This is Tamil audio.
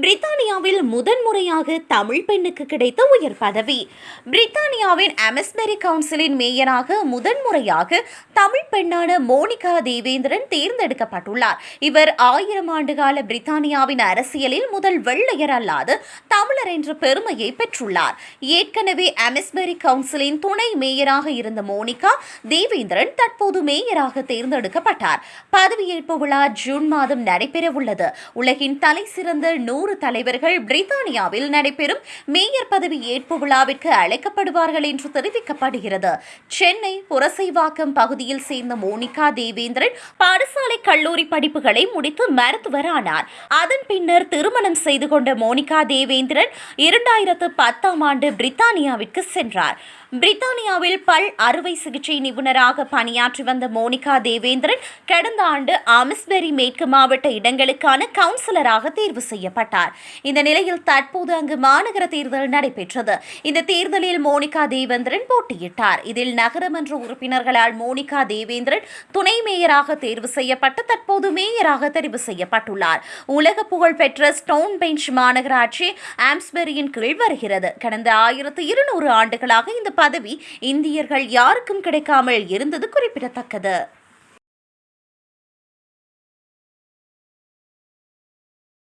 பிரித்தானியாவில் முதன்முறையாக தமிழ் பெண்ணுக்கு கிடைத்த உயர் பதவி. பிரித்தானியாவின் அமெஸ்மெரி கவுன்சிலின் மேயராக முதன்முறையாக தமிழ் பெண்ணான மோனிகா தேவேந்திரன் தேர்ந்தெடுக்கப்பட்டுள்ளார். இவர் ஆயிரம் ஆண்டுகால பிரித்தானியாவின் அரசியலில் முதல் வெள்ளையர் அல்லாத தமிழர் என்ற பெருமையை பெற்றுள்ளார். ஏற்கனவே அமெஸ்மெரி கவுன்சிலின் துணை மேயராக இருந்த மோனிகா தேவேந்திரன் தற்போது மேயராக தேர்ந்தெடுக்கப்பட்டார். பதவியேற்பு விழா ஜூன் மாதம் நடைபெறவுள்ளது. உலகின் தலை சிறந்த நூறு தலைவர்கள் பிரித்தானியாவில் நடைபெறும் மேயர் பதவி ஏற்பு விழாவிற்கு அழைக்கப்படுவார்கள் என்று தெரிவிக்கப்படுகிறது. சென்னை புரசைவாக்கம் பகுதியில் சேர்ந்த மோனிகா தேவேந்திரன் பாடசாலை கல்லூரி படிப்புகளை முடித்து மருத்துவர் ஆனார் அதன் பின்னர் திருமணம் செய்து கொண்ட மோனிகா தேவேந்திரன் இரண்டாயிரத்து பத்தாம் ஆண்டு பிரித்தானியாவிற்கு சென்றார். பிரித்தானியாவில் பல் அறுவை சிகிச்சை நிபுணராக பணியாற்றி வந்த மோனிகா தேவேந்திரன் கடந்த ஆண்டு ஆமிஸ்பெரி மேற்கு மாவட்ட இடங்களுக்கான கவுன்சிலராக தேர்வு செய்யப்பட்டார். இந்த நிலையில் தற்போது அங்கு மாநகர தேர்தல் நடைபெற்றது. இந்த தேர்தலில் மோனிகா தேவேந்திரன் போட்டியிட்டார். இதில் நகரமன்ற உறுப்பினர்களால் மோனிகா தேவேந்திரன் துணை மேயராக தேர்வு செய்யப்பட்டு தற்போது மேயராக தெரிவு செய்யப்பட்டுள்ளார். உலக புகழ்பெற்ற ஸ்டோன் பெஞ்ச் மாநகராட்சி ஆம்ஸ்பெரியின் கீழ் வருகிறது. கடந்த ஆயிரத்து இருநூறு ஆண்டுகளாக இந்த பதவி இந்தியர்கள் யாருக்கும் கிடைக்காமல் இருந்தது குறிப்பிடத்தக்கது.